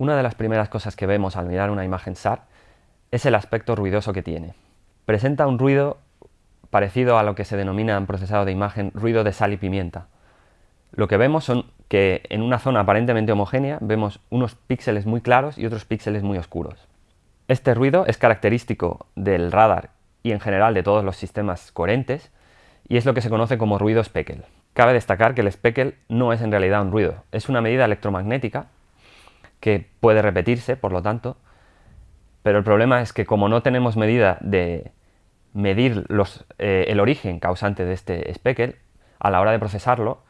Una de las primeras cosas que vemos al mirar una imagen SAR es el aspecto ruidoso que tiene. Presenta un ruido parecido a lo que se denomina en procesado de imagen ruido de sal y pimienta. Lo que vemos son que en una zona aparentemente homogénea vemos unos píxeles muy claros y otros píxeles muy oscuros. Este ruido es característico del radar y en general de todos los sistemas coherentes y es lo que se conoce como ruido speckle. Cabe destacar que el speckle no es en realidad un ruido, es una medida electromagnética que puede repetirse, por lo tanto, pero el problema es que como no tenemos medida de medir eh, el origen causante de este speckle, a la hora de procesarlo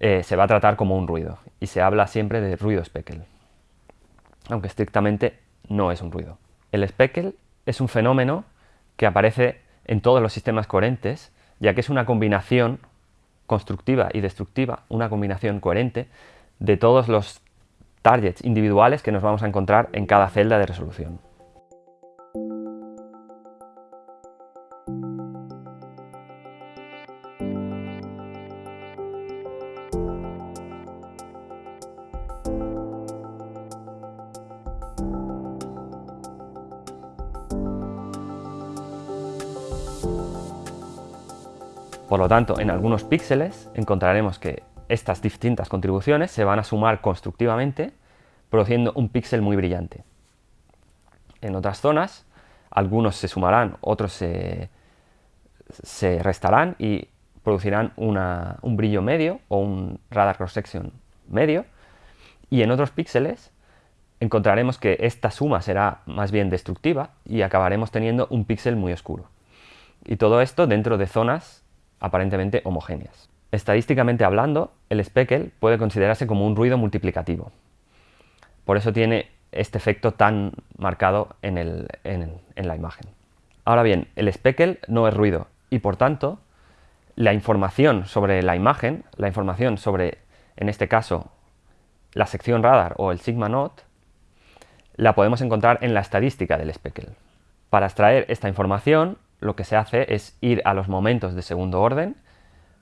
eh, se va a tratar como un ruido. Y se habla siempre de ruido speckle, aunque estrictamente no es un ruido. El speckle es un fenómeno que aparece en todos los sistemas coherentes, ya que es una combinación constructiva y destructiva, una combinación coherente de todos los targets individuales que nos vamos a encontrar en cada celda de resolución. Por lo tanto, en algunos píxeles encontraremos que estas distintas contribuciones se van a sumar constructivamente, produciendo un píxel muy brillante. En otras zonas, algunos se sumarán, otros se, restarán y producirán un brillo medio o un radar cross-section medio, y en otros píxeles encontraremos que esta suma será más bien destructiva y acabaremos teniendo un píxel muy oscuro. Y todo esto dentro de zonas aparentemente homogéneas. Estadísticamente hablando, el speckle puede considerarse como un ruido multiplicativo. Por eso tiene este efecto tan marcado en, la imagen. Ahora bien, el speckle no es ruido y por tanto la información sobre la imagen, la información sobre, en este caso, la sección radar o el sigma not, la podemos encontrar en la estadística del speckle. Para extraer esta información lo que se hace es ir a los momentos de segundo orden,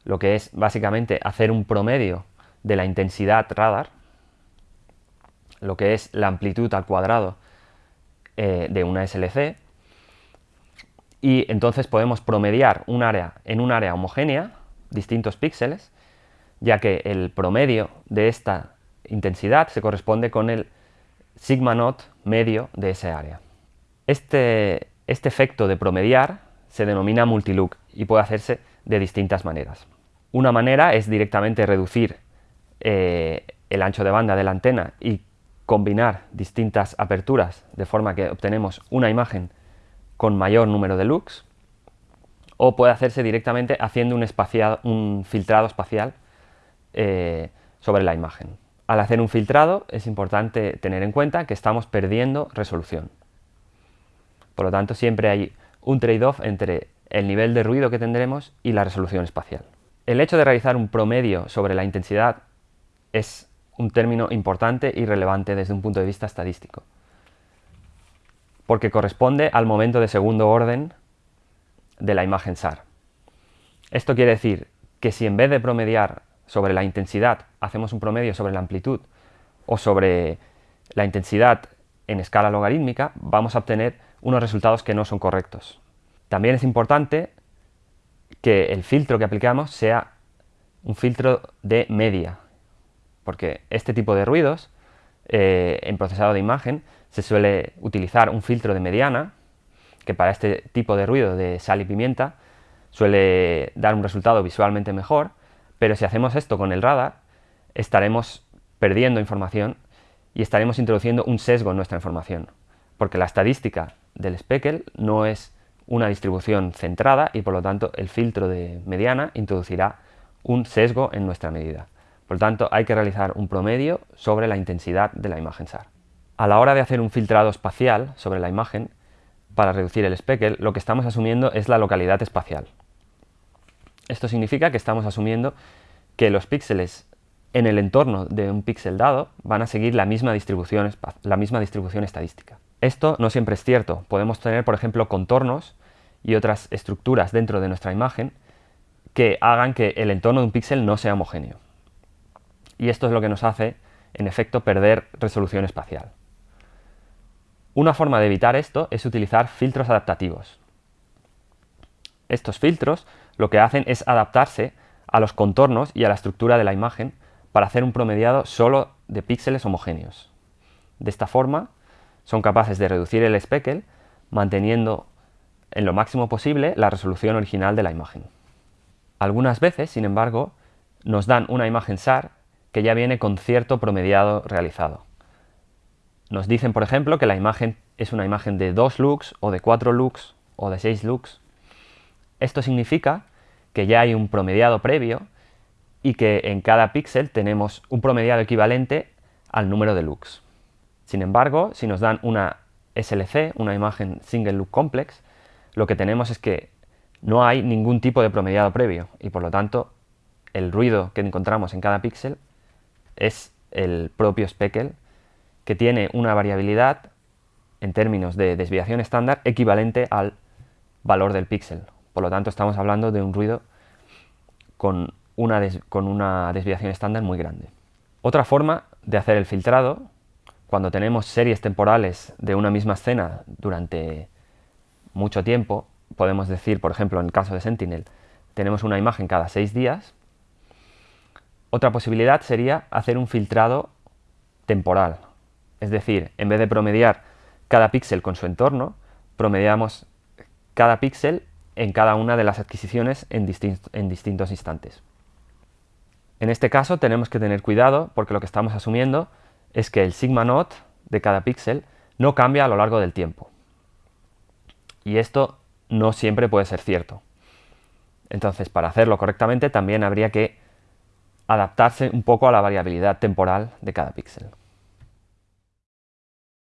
lo que es básicamente hacer un promedio de la intensidad radar, lo que es la amplitud al cuadrado eh, de una SLC, y entonces podemos promediar un área en un área homogénea, distintos píxeles, ya que el promedio de esta intensidad se corresponde con el sigma not medio de ese área. Este, este efecto de promediar se denomina multilook y puede hacerse de distintas maneras. Una manera es directamente reducir eh, el ancho de banda de la antena y combinar distintas aperturas de forma que obtenemos una imagen con mayor número de looks o puede hacerse directamente haciendo un, un filtrado espacial eh, sobre la imagen. Al hacer un filtrado es importante tener en cuenta que estamos perdiendo resolución. Por lo tanto, siempre hay un trade-off entre el nivel de ruido que tendremos y la resolución espacial. El hecho de realizar un promedio sobre la intensidad es un término importante y relevante desde un punto de vista estadístico, porque corresponde al momento de segundo orden de la imagen SAR. Esto quiere decir que si en vez de promediar sobre la intensidad hacemos un promedio sobre la amplitud o sobre la intensidad en escala logarítmica, vamos a obtener unos resultados que no son correctos. También es importante que el filtro que aplicamos sea un filtro de media, porque este tipo de ruidos, eh, en procesado de imagen, se suele utilizar un filtro de mediana, que para este tipo de ruido de sal y pimienta suele dar un resultado visualmente mejor, pero si hacemos esto con el radar, estaremos perdiendo información y estaremos introduciendo un sesgo en nuestra información, porque la estadística del speckle no es una distribución centrada y por lo tanto el filtro de mediana introducirá un sesgo en nuestra medida. Por lo tanto, hay que realizar un promedio sobre la intensidad de la imagen SAR. A la hora de hacer un filtrado espacial sobre la imagen, para reducir el speckle, lo que estamos asumiendo es la localidad espacial. Esto significa que estamos asumiendo que los píxeles en el entorno de un píxel dado van a seguir la misma distribución, la misma distribución estadística. Esto no siempre es cierto. Podemos tener, por ejemplo, contornos y otras estructuras dentro de nuestra imagen que hagan que el entorno de un píxel no sea homogéneo. Y esto es lo que nos hace, en efecto, perder resolución espacial. Una forma de evitar esto es utilizar filtros adaptativos. Estos filtros lo que hacen es adaptarse a los contornos y a la estructura de la imagen para hacer un promediado solo de píxeles homogéneos. De esta forma, son capaces de reducir el speckle manteniendo en lo máximo posible la resolución original de la imagen. Algunas veces, sin embargo, nos dan una imagen SAR que ya viene con cierto promediado realizado. Nos dicen, por ejemplo, que la imagen es una imagen de 2 looks, o de 4 looks, o de 6 looks. Esto significa que ya hay un promediado previo y que en cada píxel tenemos un promediado equivalente al número de looks. Sin embargo, si nos dan una SLC, una imagen Single Look Complex, lo que tenemos es que no hay ningún tipo de promediado previo y por lo tanto el ruido que encontramos en cada píxel es el propio speckle que tiene una variabilidad en términos de desviación estándar equivalente al valor del píxel. Por lo tanto estamos hablando de un ruido con una, con una desviación estándar muy grande. Otra forma de hacer el filtrado, cuando tenemos series temporales de una misma escena durante mucho tiempo, podemos decir, por ejemplo, en el caso de Sentinel, tenemos una imagen cada seis días, otra posibilidad sería hacer un filtrado temporal. Es decir, en vez de promediar cada píxel con su entorno, promediamos cada píxel en cada una de las adquisiciones en, en, distintos instantes. En este caso tenemos que tener cuidado porque lo que estamos asumiendo es que el sigma not de cada píxel no cambia a lo largo del tiempo. Y esto no siempre puede ser cierto. Entonces, para hacerlo correctamente también habría que adaptarse un poco a la variabilidad temporal de cada píxel.